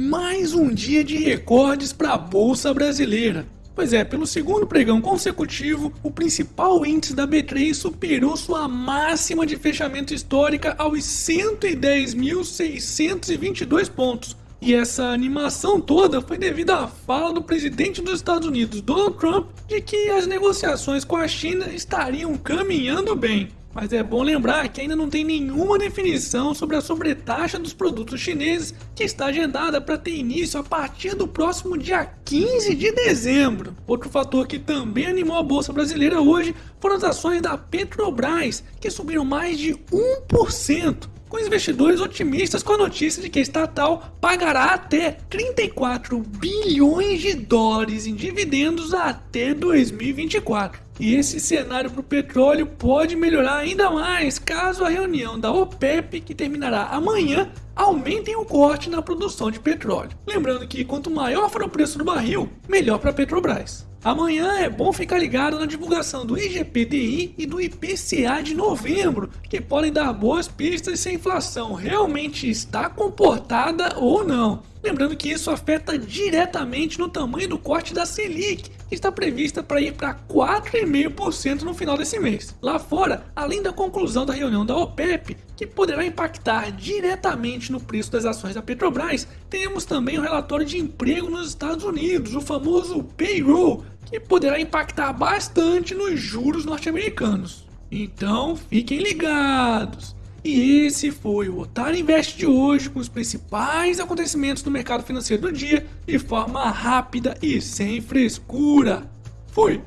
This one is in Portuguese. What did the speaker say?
mais um dia de recordes para a Bolsa Brasileira. Pois é, pelo segundo pregão consecutivo, o principal índice da B3 superou sua máxima de fechamento histórica aos 110.622 pontos. E essa animação toda foi devido à fala do presidente dos Estados Unidos, Donald Trump, de que as negociações com a China estariam caminhando bem. Mas é bom lembrar que ainda não tem nenhuma definição sobre a sobretaxa dos produtos chineses que está agendada para ter início a partir do próximo dia 15 de dezembro. Outro fator que também animou a bolsa brasileira hoje foram as ações da Petrobras, que subiram mais de 1% com investidores otimistas com a notícia de que a estatal pagará até 34 bilhões de dólares em dividendos até 2024. E esse cenário para o petróleo pode melhorar ainda mais caso a reunião da OPEP, que terminará amanhã, aumentem o corte na produção de petróleo. Lembrando que quanto maior for o preço do barril, melhor para a Petrobras. Amanhã é bom ficar ligado na divulgação do IGPDI e do IPCA de novembro, que podem dar boas pistas se a inflação realmente está comportada ou não. Lembrando que isso afeta diretamente no tamanho do corte da Selic, que está prevista para ir para 4,5% no final desse mês. Lá fora, além da conclusão da reunião da OPEP, que poderá impactar diretamente no preço das ações da Petrobras, temos também o relatório de emprego nos Estados Unidos, o famoso payroll, que poderá impactar bastante nos juros norte-americanos. Então fiquem ligados! E esse foi o Otário Invest de hoje com os principais acontecimentos do mercado financeiro do dia de forma rápida e sem frescura. Fui!